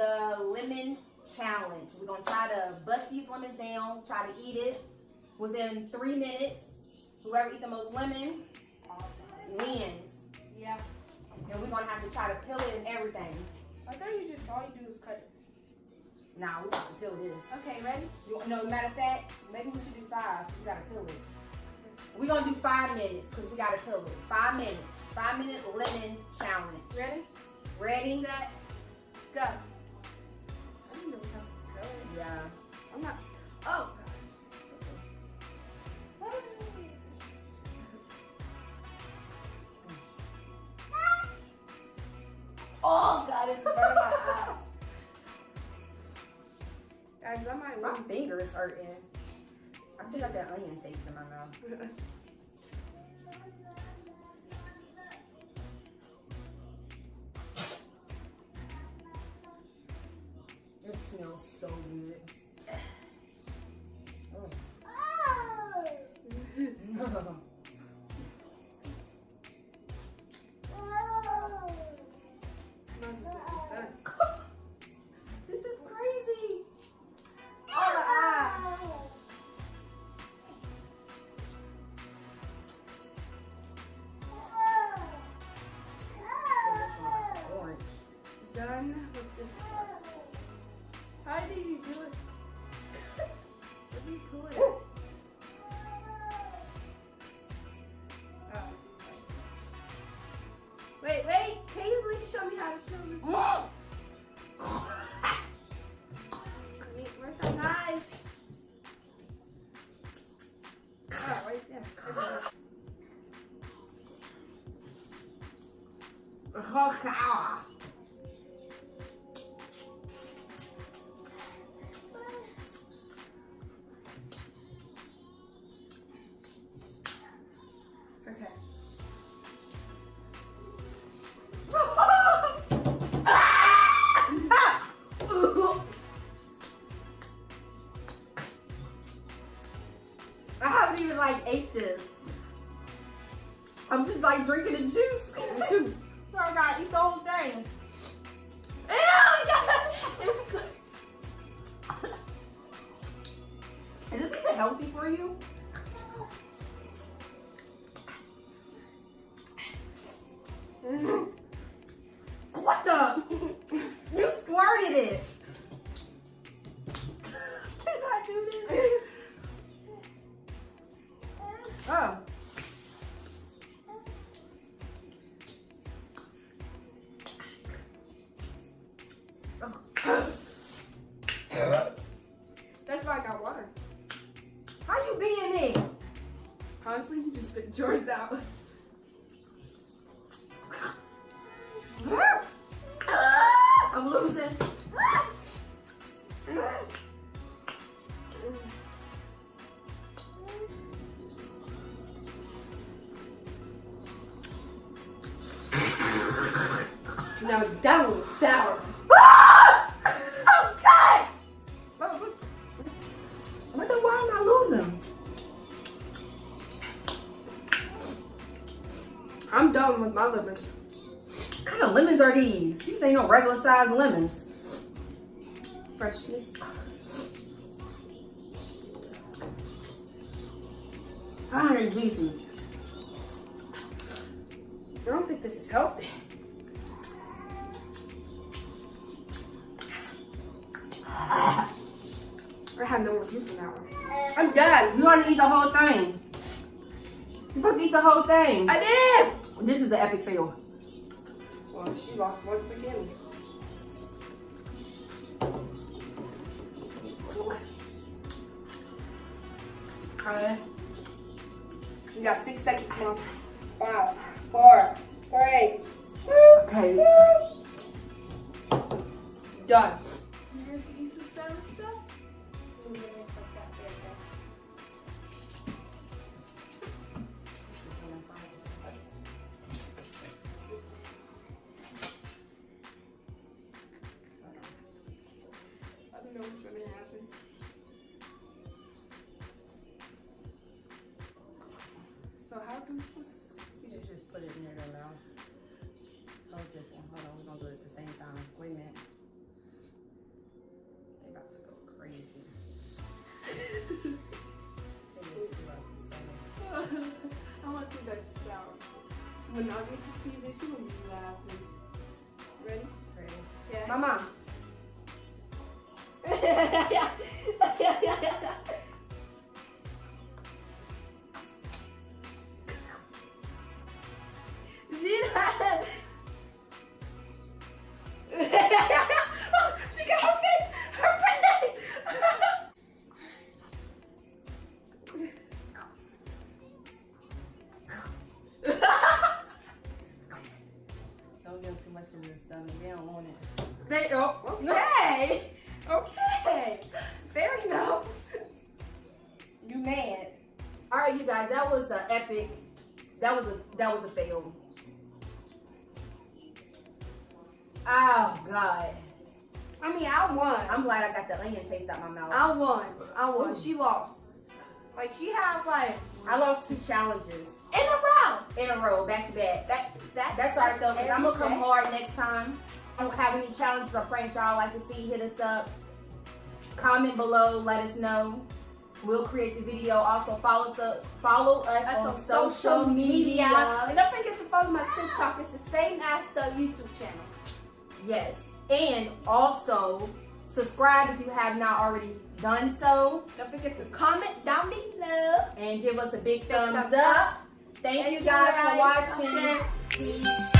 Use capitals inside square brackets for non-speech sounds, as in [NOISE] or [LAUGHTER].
the lemon challenge. We're gonna try to bust these lemons down, try to eat it within three minutes. Whoever eat the most lemon wins. Yeah. And we're gonna have to try to peel it and everything. I thought you just all you do is cut it. Nah, we have to peel this. Okay, ready? You, no, matter of fact, maybe we should do five. We gotta peel it. We're gonna do five minutes because we gotta peel it. Five minutes. Five minute lemon challenge. Ready? Ready? Set. Go. I don't know how to go. Yeah. I'm not. Oh. Oh God, it's burning my eye. Guys, that might My fingers hurting. I still got that onion taste in my mouth. [LAUGHS] smells so good. [SIGHS] Oh. [LAUGHS] Must I'm just like drinking the juice. so I gotta eat the whole thing. Ew, [LAUGHS] God, it's good. Is this even healthy for you? What the? You squirted it. [LAUGHS] Can I do this? [LAUGHS] Oh. How you being me? Honestly, you just spit yours out. I'm losing. Now that was sour. My lemons. What kind of lemons are these? These ain't no regular size lemons. Freshness. Are they juicy? I don't think this is healthy. I had no juice in that one. I'm done. You want to eat the whole thing. You supposed to eat the whole thing. I did. This is an epic fail. Well, she lost once again. Okay. You got six seconds, Mom. Five, four, three, Okay. done. So how do this? You should just put it in their mouth. Hold this one. Hold on, we're gonna do it at the same time. Wait a minute. They about to go crazy. [LAUGHS] I want to see their sound. When I get to see this, she will be laughing. Ready? Ready. Yeah. Mama. [LAUGHS] [LAUGHS] in stomach. They don't want it. They, oh, okay. Okay. Fair enough. You mad? All right, you guys. That was an epic. That was a that was a fail. Oh God. I mean, I won. I'm glad I got the onion taste out my mouth. I won. I won. She lost. Like she had like I lost two challenges in a row. in a row, back to back. That that That's all right though, because I'm gonna come day. hard next time. I don't have any challenges or pranks y'all like to see, hit us up. Comment below, let us know. We'll create the video. Also follow us up, follow us That's on social media. And don't forget to follow my TikTok. It's the same as the YouTube channel. Yes. And also subscribe if you have not already done so. Don't forget to comment down below. And give us a big, Big thumbs, thumbs up. up. Thank, Thank you you guys guys. for watching. Música